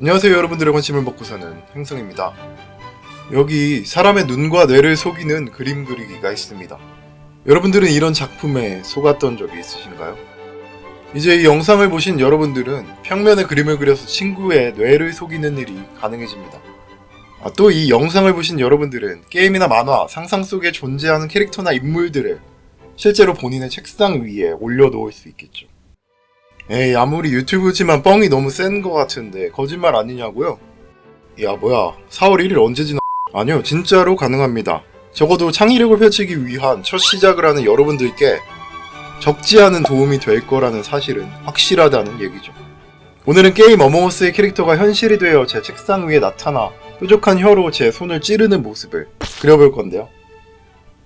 안녕하세요 여러분들의 관심을 먹고 사는 행성입니다. 여기 사람의 눈과 뇌를 속이는 그림 그리기가 있습니다. 여러분들은 이런 작품에 속았던 적이 있으신가요? 이제 이 영상을 보신 여러분들은 평면에 그림을 그려서 친구의 뇌를 속이는 일이 가능해집니다. 아, 또 이 영상을 보신 여러분들은 게임이나 만화, 상상 속에 존재하는 캐릭터나 인물들을 실제로 본인의 책상 위에 올려놓을 수 있겠죠. 에이 아무리 유튜브지만 뻥이 너무 센 것 같은데 거짓말 아니냐고요? 야 뭐야. 4월 1일 언제 지나? 아니요 진짜로 가능합니다. 적어도 창의력을 펼치기 위한 첫 시작을 하는 여러분들께 적지 않은 도움이 될 거라는 사실은 확실하다는 얘기죠. 오늘은 게임 어몽어스의 캐릭터가 현실이 되어 제 책상 위에 나타나 뾰족한 혀로 제 손을 찌르는 모습을 그려볼 건데요.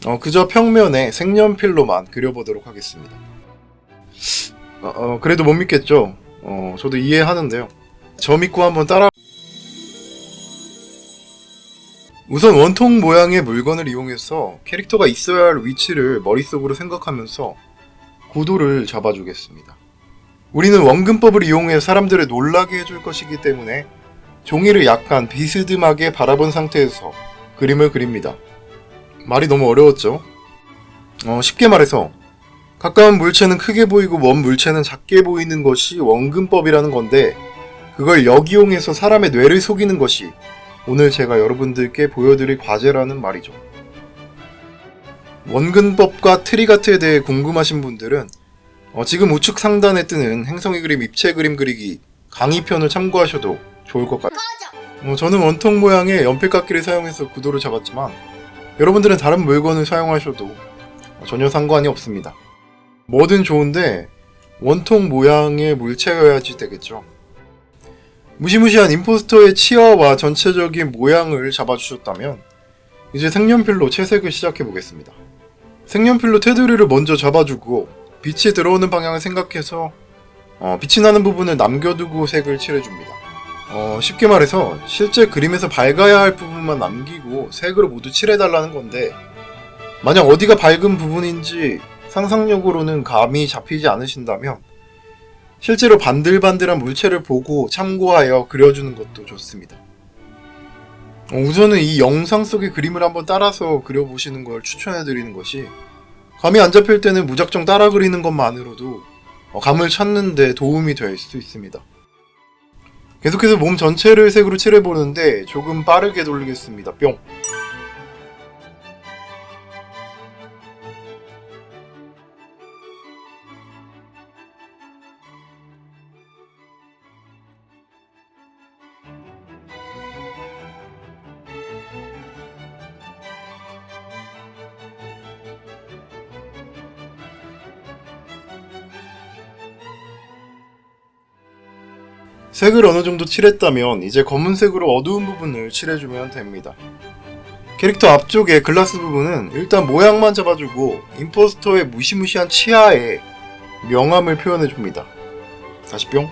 어, 그저 평면에 색연필로만 그려보도록 하겠습니다 어, 어, 그래도 못 믿겠죠. 어, 저도 이해하는데요. 저 믿고 한번 따라. 우선 원통 모양의 물건을 이용해서 캐릭터가 있어야 할 위치를 머릿속으로 생각하면서 구도를 잡아주겠습니다. 우리는 원근법을 이용해 사람들을 놀라게 해줄 것이기 때문에 종이를 약간 비스듬하게 바라본 상태에서 그림을 그립니다. 말이 너무 어려웠죠? 어, 쉽게 말해서 가까운 물체는 크게 보이고 먼 물체는 작게 보이는 것이 원근법이라는 건데 그걸 역이용해서 사람의 뇌를 속이는 것이 오늘 제가 여러분들께 보여드릴 과제라는 말이죠. 원근법과 트리가트에 대해 궁금하신 분들은 어, 지금 우측 상단에 뜨는 행성의 그림 입체 그림 그리기 강의편을 참고하셔도 좋을 것 같아요. 어, 저는 원통 모양의 연필깎이를 사용해서 구도를 잡았지만 여러분들은 다른 물건을 사용하셔도 전혀 상관이 없습니다. 뭐든 좋은데 원통 모양의 물체여야지 되겠죠. 무시무시한 임포스터의 치아와 전체적인 모양을 잡아주셨다면 이제 색연필로 채색을 시작해보겠습니다. 색연필로 테두리를 먼저 잡아주고 빛이 들어오는 방향을 생각해서 어, 빛이 나는 부분을 남겨두고 색을 칠해줍니다. 어, 쉽게 말해서 실제 그림에서 밝아야 할 부분만 남기고 색으로 모두 칠해달라는 건데 만약 어디가 밝은 부분인지 상상력으로는 감이 잡히지 않으신다면 실제로 반들반들한 물체를 보고 참고하여 그려주는 것도 좋습니다. 어, 우선은 이 영상 속의 그림을 한번 따라서 그려보시는 걸 추천해드리는 것이 감이 안 잡힐 때는 무작정 따라 그리는 것만으로도 어, 감을 찾는 데 도움이 될 수 있습니다. 계속해서 몸 전체를 색으로 칠해보는데 조금 빠르게 돌리겠습니다. 뿅! 색을 어느 정도 칠했다면 이제 검은색으로 어두운 부분을 칠해주면 됩니다. 캐릭터 앞쪽의 글라스 부분은 일단 모양만 잡아주고 임포스터의 무시무시한 치아에 명암을 표현해줍니다. 다시 뿅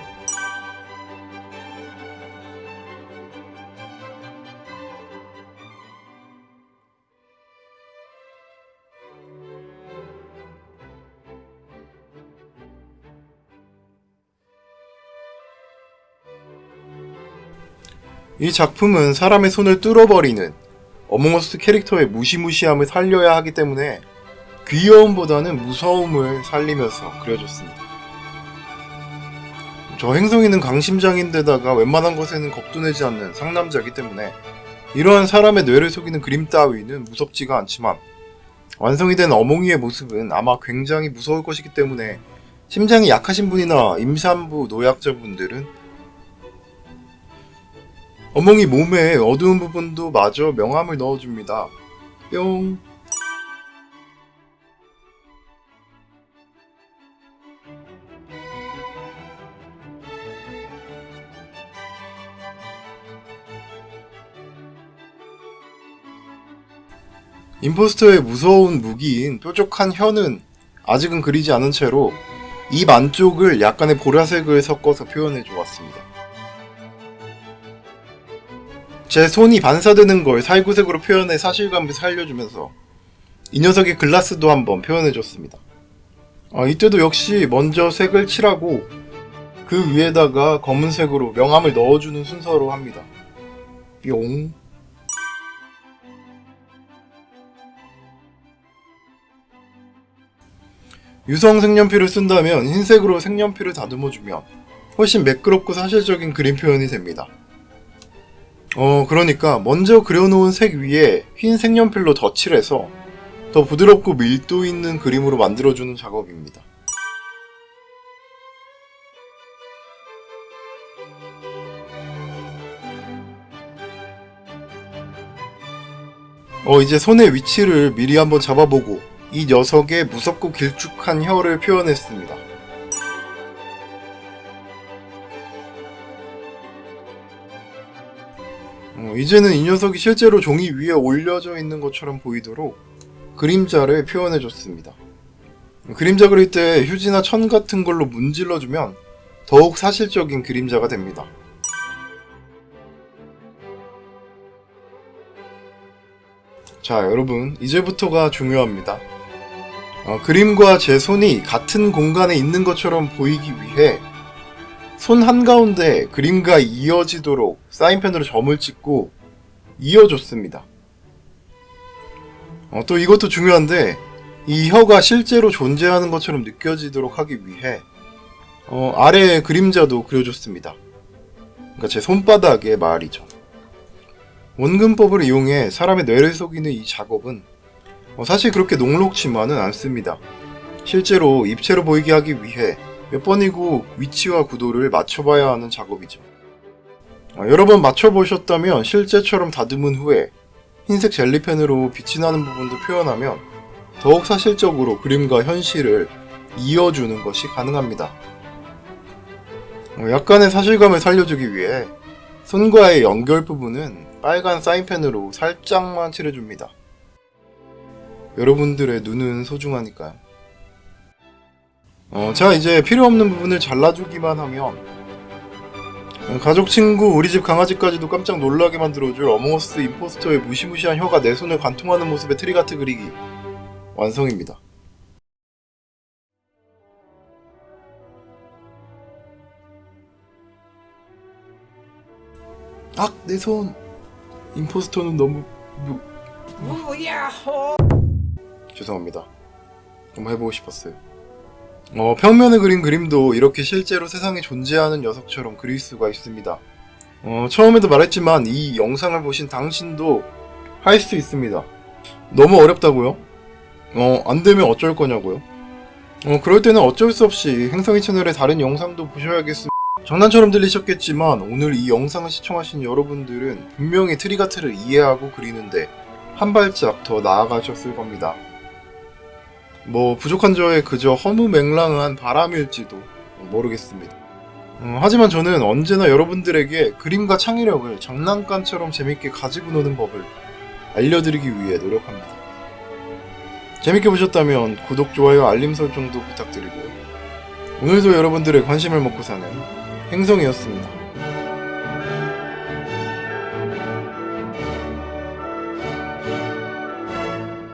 이 작품은 사람의 손을 뚫어버리는 어몽어스 캐릭터의 무시무시함을 살려야 하기 때문에 귀여움보다는 무서움을 살리면서 그려졌습니다. 저 행성이는 강심장인데다가 웬만한 것에는 겁도 내지 않는 상남자이기 때문에 이러한 사람의 뇌를 속이는 그림 따위는 무섭지가 않지만 완성이 된 어몽이의 모습은 아마 굉장히 무서울 것이기 때문에 심장이 약하신 분이나 임산부 노약자분들은 어몽이 몸에 어두운 부분도 마저 명암을 넣어줍니다. 뿅. 임포스터의 무서운 무기인 뾰족한 혀는 아직은 그리지 않은 채로 입 안쪽을 약간의 보라색을 섞어서 표현해 주었습니다. 제 손이 반사되는 걸 살구색으로 표현해 사실감을 살려주면서 이 녀석의 글라스도 한번 표현해줬습니다. 아, 이때도 역시 먼저 색을 칠하고 그 위에다가 검은색으로 명암을 넣어주는 순서로 합니다. 뿅. 유성 색연필을 쓴다면 흰색으로 색연필을 다듬어주면 훨씬 매끄럽고 사실적인 그림 표현이 됩니다. 어, 그러니까 먼저 그려놓은 색 위에 흰 색연필로 덧칠해서 더 부드럽고 밀도 있는 그림으로 만들어주는 작업입니다. 어, 이제 손의 위치를 미리 한번 잡아보고 이 녀석의 무섭고 길쭉한 혀를 표현했습니다. 어, 이제는 이 녀석이 실제로 종이 위에 올려져 있는 것처럼 보이도록 그림자를 표현해줬습니다. 그림자 그릴 때 휴지나 천 같은 걸로 문질러주면 더욱 사실적인 그림자가 됩니다. 자 여러분 이제부터가 중요합니다. 어, 그림과 제 손이 같은 공간에 있는 것처럼 보이기 위해 손 한가운데 그림과 이어지도록 사인펜으로 점을 찍고 이어줬습니다. 어, 또 이것도 중요한데 이 혀가 실제로 존재하는 것처럼 느껴지도록 하기 위해 어, 아래에 그림자도 그려줬습니다. 그러니까 제 손바닥에 말이죠. 원근법을 이용해 사람의 뇌를 속이는 이 작업은 어, 사실 그렇게 녹록지만은 않습니다. 실제로 입체로 보이게 하기 위해 몇 번이고 위치와 구도를 맞춰봐야 하는 작업이죠. 어, 여러 번 맞춰보셨다면 실제처럼 다듬은 후에 흰색 젤리펜으로 빛이 나는 부분도 표현하면 더욱 사실적으로 그림과 현실을 이어주는 것이 가능합니다. 어, 약간의 사실감을 살려주기 위해 손과의 연결 부분은 빨간 사인펜으로 살짝만 칠해줍니다. 여러분들의 눈은 소중하니까요. 어, 자 이제 필요 없는 부분을 잘라주기만 하면 어, 가족, 친구, 우리 집 강아지까지도 깜짝 놀라게 만들어줄 Among Us impostor의 무시무시한 혀가 내 손을 관통하는 모습의 trick art 그리기 완성입니다. 악! 내 손! 임포스터는 너무... 무... 죄송합니다. 한번 해보고 싶었어요. 어, 평면을 그린 그림도 이렇게 실제로 세상에 존재하는 녀석처럼 그릴 수가 있습니다. 어, 처음에도 말했지만 이 영상을 보신 당신도 할 수 있습니다. 너무 어렵다고요? 어, 안 되면 어쩔 거냐고요? 어, 그럴 때는 어쩔 수 없이 행성이 채널의 다른 영상도 보셔야겠습니다. 장난처럼 들리셨겠지만 오늘 이 영상을 시청하신 여러분들은 분명히 트리가트를 이해하고 그리는데 한 발짝 더 나아가셨을 겁니다. 뭐 부족한 저의 그저 허무맹랑한 바람일지도 모르겠습니다. 어, 하지만 저는 언제나 여러분들에게 그림과 창의력을 장난감처럼 재밌게 가지고 노는 법을 알려드리기 위해 노력합니다. 재밌게 보셨다면 구독, 좋아요, 알림 설정도 부탁드리고요. 오늘도 여러분들의 관심을 먹고 사는 행성이었습니다.